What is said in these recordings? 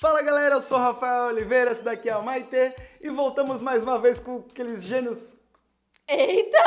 Fala galera, eu sou o Rafael Oliveira, esse daqui é o Maite e voltamos mais uma vez com aqueles gênios. Eita!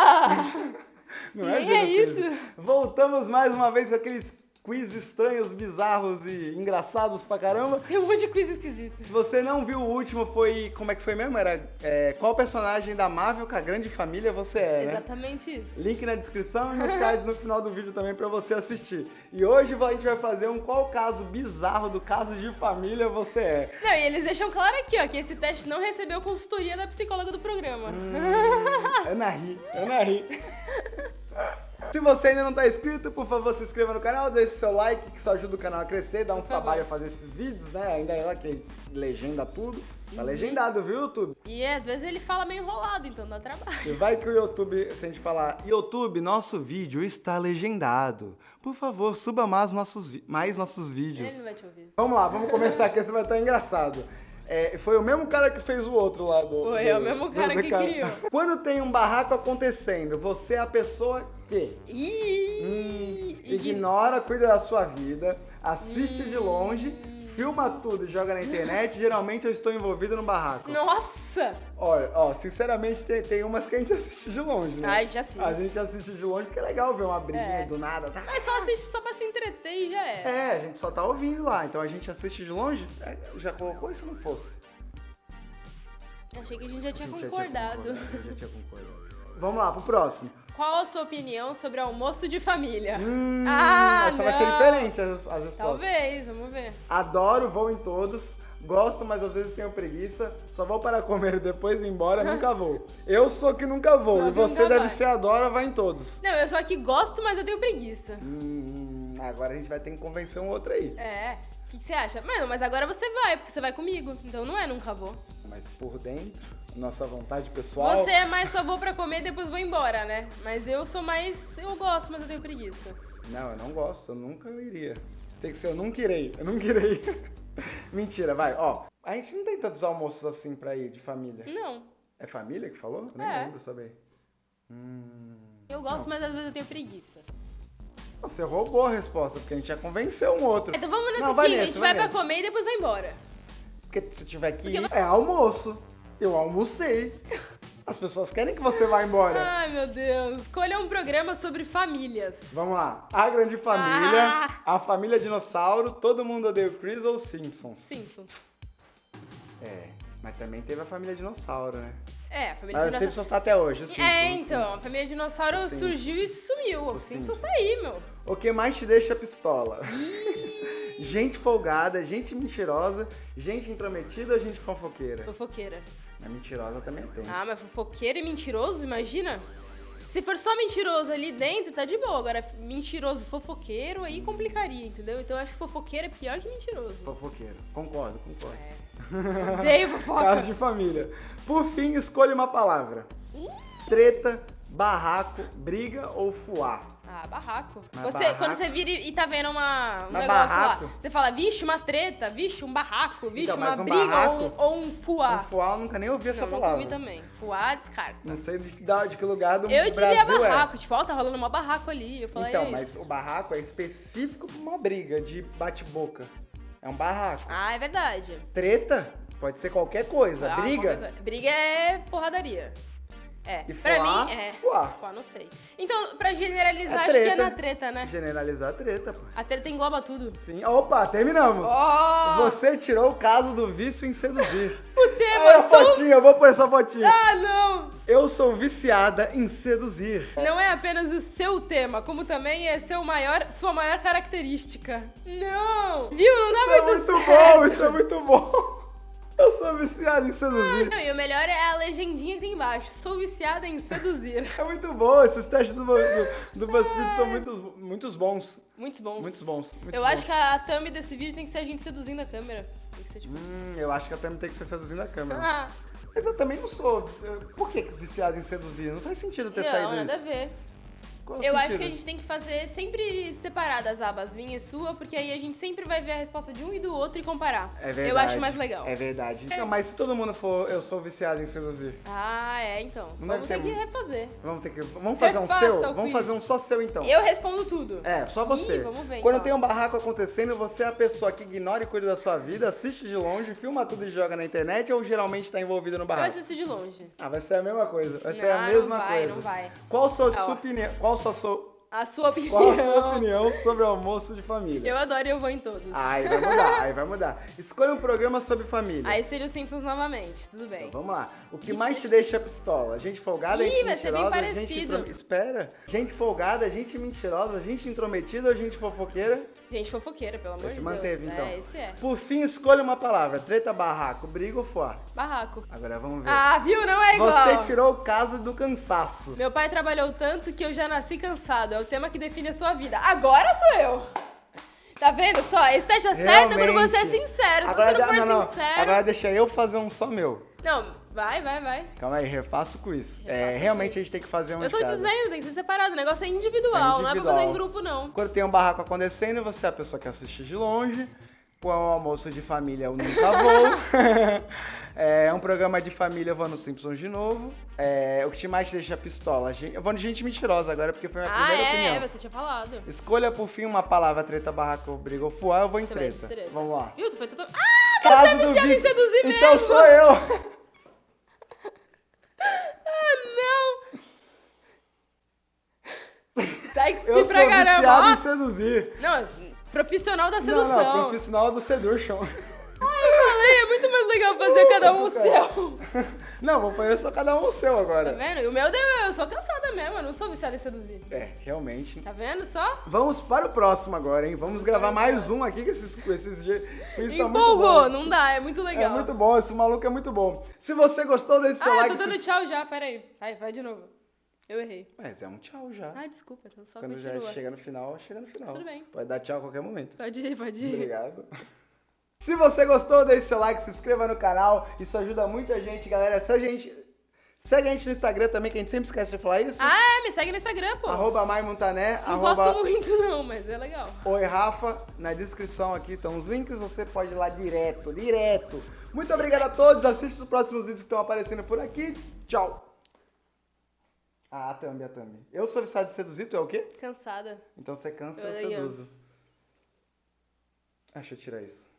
Não é, é isso? Voltamos mais uma vez com aqueles quiz estranhos, bizarros e engraçados pra caramba. Tem um monte de coisa esquisita. Se você não viu o último, foi. Como é que foi mesmo? Era. é, qual personagem da Marvel com a grande família você é, né? Exatamente isso. Link na descrição e nos cards no final do vídeo também pra você assistir. E hoje a gente vai fazer um qual caso bizarro do caso de família você é. Não, e eles deixam claro aqui, ó, que esse teste não recebeu consultoria da psicóloga do programa. Hum. Ana Ri, Ana Ri. Se você ainda não tá inscrito, por favor, se inscreva no canal, deixe seu like, que isso ajuda o canal a crescer, dá uns favor. trabalho a fazer esses vídeos, né? Ainda é lá que legenda tudo. Tá Uhum. legendado, viu, YouTube? E às vezes ele fala meio enrolado, então dá trabalho. E vai que o YouTube, se a gente falar, YouTube, nosso vídeo está legendado. Por favor, suba mais nossos, mais nossos vídeos. Ele não vai te ouvir. Vamos lá, vamos começar aqui, esse vai estar engraçado. É, foi o mesmo cara que fez o outro lá do. Foi, do- é o mesmo cara que criou. Quando tem um barraco acontecendo, você é a pessoa que Ih! hum, ign- ignora, cuida da sua vida, assiste de longe. Filma tudo e joga na internet. Geralmente eu estou envolvido no barraco. Nossa! Olha, ó, sinceramente tem, tem umas que a gente assiste de longe, né? Ai, já assiste. A gente assiste de longe porque é legal ver uma briguinha É. do nada. Tá? Mas só assiste só pra se entreter e já é. É, a gente só tá ouvindo lá, então a gente assiste de longe. É, Já colocou e se não fosse? Achei que a gente já tinha A gente já concordado. concordado, a gente já tinha concordado. Vamos lá, pro próximo. Qual a sua opinião sobre almoço de família? Hum, Ah, essa vai ser não. diferente as, as respostas. Talvez, vamos ver. Adoro, vou em todos. Gosto, mas às vezes tenho preguiça. Só vou para comer e depois ir embora, nunca vou. Eu sou que nunca vou. Não, e você deve vai. ser adora, vai em todos. Não, eu só que gosto, mas eu tenho preguiça. Hum, agora a gente vai ter que convencer um outro aí. É. O que, que você acha? Mano, mas agora você vai, porque você vai comigo. Então não é nunca vou. Mas por dentro, nossa vontade pessoal. Você é mais só vou pra comer e depois vou embora, né? Mas eu sou mais. Eu gosto, mas eu tenho preguiça. Não, eu não gosto, eu nunca iria. Tem que ser, eu nunca irei, eu nunca irei. Mentira, vai, ó. A gente não tem tantos almoços assim pra ir de família. Não. É família que falou? Eu nem É. lembro saber. Hum. Eu gosto, mas às vezes eu tenho preguiça. Você roubou a resposta, porque a gente já convenceu um outro. Então vamos nesse Não, aqui, vai a gente vai vai pra comer e depois vai embora. Porque se tiver que Porque ir, é almoço. Eu almocei. As pessoas querem que você vá embora. Ai, meu Deus. Escolha um programa sobre famílias. Vamos lá. A Grande Família, Ah. A Família Dinossauro, Todo Mundo Odeia o Chris ou Simpsons? Simpsons. É, mas também teve a Família Dinossauro, né? É, a família Mas o dinossauro. Simpsons tá até hoje. o Simpsons, É, então, a família dinossauro surgiu e sumiu. O O Simpsons Simpsons. tá aí, meu. O que mais te deixa pistola? Gente folgada, gente mentirosa, gente intrometida ou gente fofoqueira? Fofoqueira. A mentirosa também tem. Ah, mas fofoqueiro e mentiroso, imagina? Se for só mentiroso ali dentro, tá de boa. Agora, mentiroso, fofoqueiro, aí complicaria, entendeu? Então eu acho que fofoqueiro é pior que mentiroso. Fofoqueiro. Concordo, concordo. É. Odeio fofoca. Caso de família. Por fim, escolha uma palavra. Treta, barraco, briga ou fuá? Ah, barraco. Mas Você, barraco- Quando você vira e tá vendo uma, um Mas negócio barraco? lá, você fala, vixe, uma treta, vixe, um barraco, vixe, Então, uma um briga barraco- ou, um- ou um fuá. Um fuá eu nunca nem ouvi essa Não, palavra. ouvi também. Fuá, descarta. Não sei de que, de que lugar do Eu Brasil diria barraco, é. tipo, ó, tá rolando uma barraco ali. Eu falei, Então, é mas o barraco é específico pra uma briga de bate-boca. É um barraco. Ah, é verdade. Treta pode ser qualquer coisa. Ah, briga, qualquer. Briga é porradaria. É, E pra fuá, mim é. fuá. Fuá, não sei. Então, pra generalizar, É acho que é na treta, né? generalizar a treta, pô. A treta engloba tudo. Sim. Opa, terminamos. Oh! Você tirou o caso do vício em seduzir. O tema, Olha eu a sou... fotinha, eu vou pôr essa fotinha. Ah, não! Eu sou viciada em seduzir. Não é apenas o seu tema, como também é seu maior, sua maior característica. Não! Viu? Não dá Isso é muito, muito certo. bom, isso é muito bom. Eu sou viciada em seduzir. Não, e o melhor é a legendinha que tem embaixo. Sou viciada em seduzir. É muito bom, esses testes do, do, do BuzzFeed são muitos, muitos bons. Muitos bons. Muitos bons. muitos Eu bons. acho que a thumb desse vídeo tem que ser a gente seduzindo a câmera. Tem que ser tipo... Hum, eu acho que eu também tenho que ser seduzindo a câmera. Ah, Mas eu também não sou. Por que viciado em seduzir? Não faz sentido ter não, saído nada a isso. ver. Qual Eu acho que a gente tem que fazer sempre separadas as abas, minha e sua, porque aí a gente sempre vai ver a resposta de um e do outro e comparar. É verdade. Eu acho mais legal. É verdade. Então, mas se todo mundo for, eu sou viciado em seduzir. Ah, é, então. Não Vamos ter ter que refazer. Vamos ter que. Vamos fazer um Refaça seu? o Vamos quiz. fazer um só seu então. Eu respondo tudo. É, só você. Ih, vamos ver, Quando então. tem um barraco acontecendo, você é a pessoa que ignora e cuida da sua vida, assiste de longe, filma tudo e joga na internet ou geralmente tá envolvido no Eu barraco? assisto de longe. Ah, vai ser a mesma coisa. Vai ser a Não, mesma não vai, coisa. não vai. Qual a sua, Ah, ó. sua opinião? Qual A sua opinião. qual a sua opinião sobre o almoço de família? Eu adoro e eu vou em todos. Aí vai mudar, aí vai mudar. Escolha um programa sobre família. Aí seria os Simpsons novamente, tudo bem. Então, vamos lá. O que Gente, mais te deixa pistola? Gente folgada, Ih, gente vai ser bem mentirosa, gente parecido. Espera. Gente folgada, gente mentirosa, gente intrometida ou gente fofoqueira? Gente fofoqueira, pelo amor Esse de manteve, Deus. então. É, esse é. Por fim, escolha uma palavra. Treta, barraco, briga ou fuá? Barraco. Agora vamos ver. Ah, viu? Não é igual. Você tirou o caso do cansaço. Meu pai trabalhou tanto que eu já nasci cansado. É o tema que define a sua vida. Agora sou eu. Tá vendo só? Esteja certa quando você é sincero. Se Agora, você não for não, não. sincero... Agora deixa eu fazer um só meu. Não, vai, vai, vai. Calma aí, refaço com isso. É, realmente a gente tem que fazer um eu tô dizendo, tem que ser separado. O negócio é individual, É não é pra individual. fazer em grupo, não. Quando tem um barraco acontecendo, você é a pessoa que assiste de longe. Com o almoço de família, eu nunca vou. é um programa de família, eu vou no Simpsons de novo. É, o que te mais deixa pistola? Eu vou no gente mentirosa agora, porque foi a minha Ah, primeira é, opinião. é, você tinha falado. Escolha por fim uma palavra, treta, barraco, briga ou fuá, eu vou em Você treta. treta. Vamos lá. Viu? Tu foi total... Ah, Caso você é em vice- seduzir Então mesmo. sou eu. Ah, não. Sexy Eu sou pra caramba. viciado em seduzir. Não, profissional da Não, sedução. não, profissional do seduction. Eu falei, é muito mais legal fazer cada um o seu. Não, vou fazer só cada um o seu Tá agora. vendo? E o meu, deu- eu sou cansada mesmo, eu não sou viciada em seduzir. É, realmente. Tá vendo só? Vamos para o próximo agora, hein? Vamos gravar mais um aqui, que esses, esses. Isso tá Empolgou, bom. não dá, é muito legal. É muito bom, esse maluco é muito bom. Se você gostou, deixe seu Ah, like. eu tô dando se- tchau já, peraí. Vai, vai de novo. Eu errei. Mas é um tchau já. Ah, desculpa, então só Quando já continua. chega no final, chega no final. Tudo bem. Pode dar tchau a qualquer momento. Pode ir, pode ir. Obrigado. Se você gostou, deixe seu like, se inscreva no canal. Isso ajuda muito a gente, galera. Se a gente... Segue a gente no Instagram também, que a gente sempre esquece de falar isso. Ah, é, me segue no Instagram, pô. Arroba Maimontané, não arroba posto muito não, mas é legal. Oi Rafa, na descrição aqui estão os links, você pode ir lá direto, direto. Muito obrigado a todos, assista os próximos vídeos que estão aparecendo por aqui. Tchau. Ah, a Thumb, a Thumb. Eu sou viciado de seduzir, tu é o quê? Cansada. Então você cansa, eu Eu seduzo. Ah, deixa eu tirar isso.